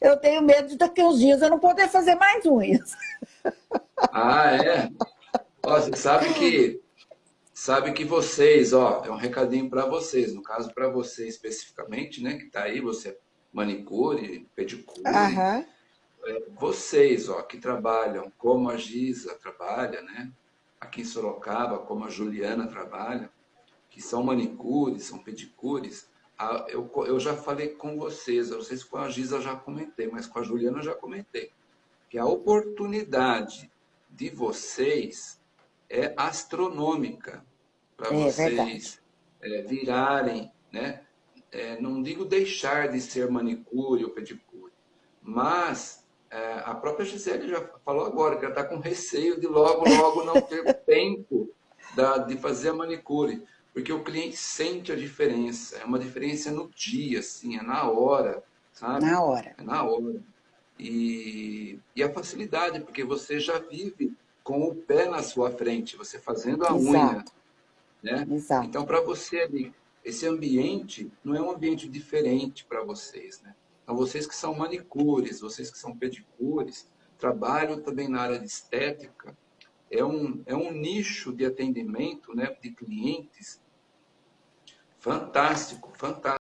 Eu tenho medo de daqui uns dias eu não poder fazer mais unhas. Ah, é? Ó, você sabe que, sabe que vocês, ó, é um recadinho para vocês, no caso para você especificamente, né, que tá aí, você é manicure, pedicure, Aham. é, vocês, ó, que trabalham como a Giza trabalha, né, aqui em Sorocaba, como a Juliana trabalha, que são manicures, são pedicures, a- eu, eu já falei com vocês, eu não sei se com a Giza eu já comentei, mas com a Juliana eu já comentei, que a oportunidade de vocês é astronômica para É vocês verdade. é, virarem, né? É, não digo deixar de ser manicure ou pedicure, mas é, a própria Gisele já falou agora que ela está com receio de logo, logo não ter tempo da- de fazer a manicure, porque o cliente sente a diferença, é uma diferença no dia, assim, é na hora, sabe? Na hora. É na hora. E, e a facilidade, porque você já vive com o pé na sua frente, você fazendo a unha, Exato, né? exato. Então, para você ali, esse ambiente não é um ambiente diferente para vocês, né? Então, vocês que são manicures, vocês que são pedicures, trabalham também na área de estética, é um, é um nicho de atendimento, né, de clientes fantástico, fantástico.